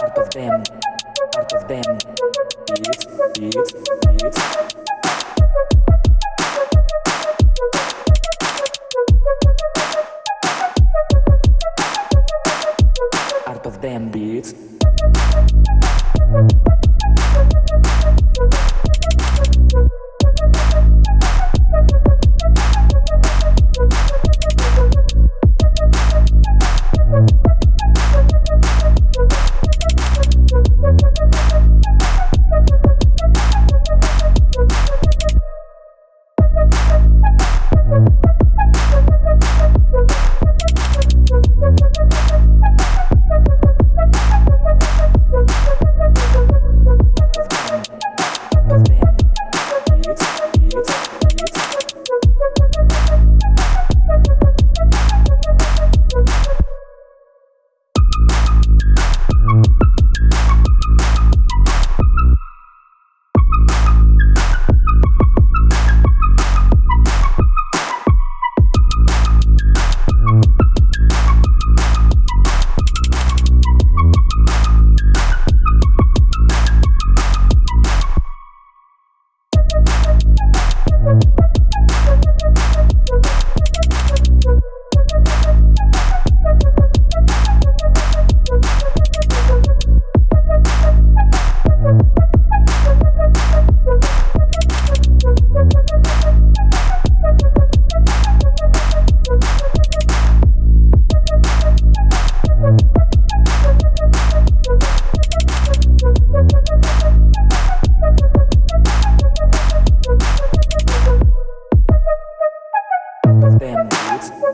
Art of them. Art of them. Art of them. Beats,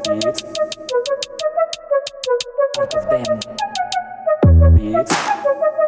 beats, beats. Of them beats.